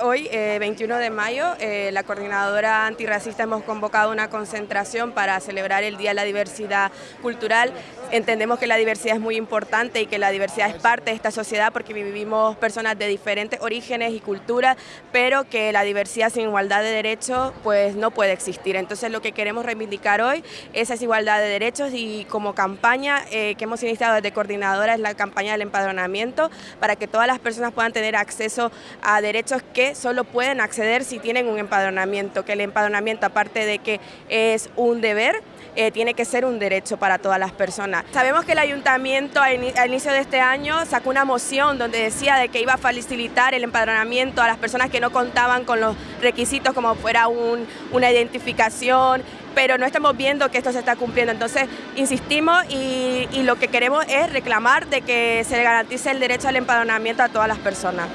Hoy, 21 eh, de mayo, eh, la coordinadora antirracista hemos convocado una concentración para celebrar el Día de la Diversidad Cultural. Entendemos que la diversidad es muy importante y que la diversidad es parte de esta sociedad porque vivimos personas de diferentes orígenes y culturas, pero que la diversidad sin igualdad de derechos pues no puede existir. Entonces lo que queremos reivindicar hoy es esa igualdad de derechos y como campaña eh, que hemos iniciado desde coordinadora es la campaña del empadronamiento para que todas las personas puedan tener acceso a derechos que solo pueden acceder si tienen un empadronamiento, que el empadronamiento aparte de que es un deber, eh, tiene que ser un derecho para todas las personas. Sabemos que el ayuntamiento al inicio de este año sacó una moción donde decía de que iba a facilitar el empadronamiento a las personas que no contaban con los requisitos como fuera una identificación, pero no estamos viendo que esto se está cumpliendo. Entonces, insistimos y, y lo que queremos es reclamar de que se garantice el derecho al empadronamiento a todas las personas.